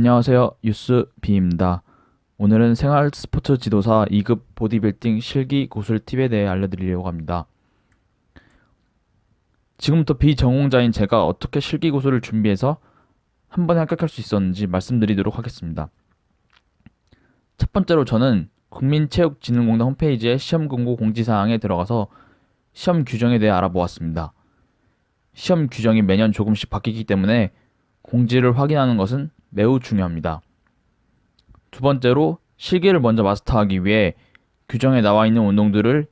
안녕하세요. 유스 비입니다. 오늘은 생활 스포츠 지도사 2급 보디빌딩 실기 고술 팁에 대해 알려드리려고 합니다. 지금부터 비전공자인 제가 어떻게 실기 고술을 준비해서 한 번에 합격할 수 있었는지 말씀드리도록 하겠습니다. 첫 번째로 저는 국민체육진흥공단 홈페이지의 시험 공고 공지사항에 들어가서 시험 규정에 대해 알아보았습니다. 시험 규정이 매년 조금씩 바뀌기 때문에 공지를 확인하는 것은 매우 중요합니다. 두 번째로 실기를 먼저 마스터하기 위해 규정에 나와 있는 운동들을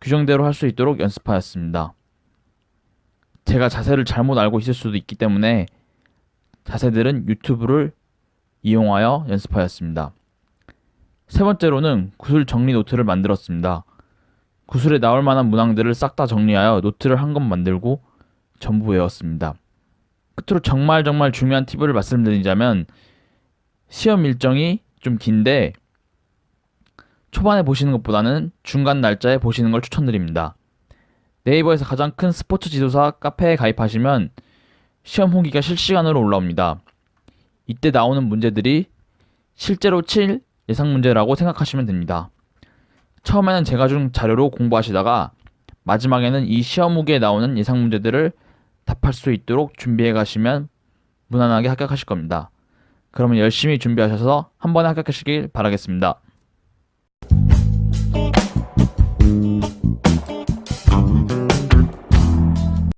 규정대로 할 수 있도록 연습하였습니다. 제가 자세를 잘못 알고 있을 수도 있기 때문에 자세들은 유튜브를 이용하여 연습하였습니다. 세 번째로는 구슬 정리 노트를 만들었습니다. 구슬에 나올 만한 문항들을 싹 다 정리하여 노트를 한 권 만들고 전부 외웠습니다. 끝으로 정말 정말 중요한 팁을 말씀드리자면 시험 일정이 좀 긴데 초반에 보시는 것보다는 중간 날짜에 보시는 걸 추천드립니다. 네이버에서 가장 큰 스포츠 지도사 카페에 가입하시면 시험 후기가 실시간으로 올라옵니다. 이때 나오는 문제들이 실제로 칠 예상 문제라고 생각하시면 됩니다. 처음에는 제가 준 자료로 공부하시다가 마지막에는 이 시험 후기에 나오는 예상 문제들을 답할 수 있도록 준비해 가시면 무난하게 합격하실 겁니다. 그러면 열심히 준비하셔서 한 번에 합격하시길 바라겠습니다.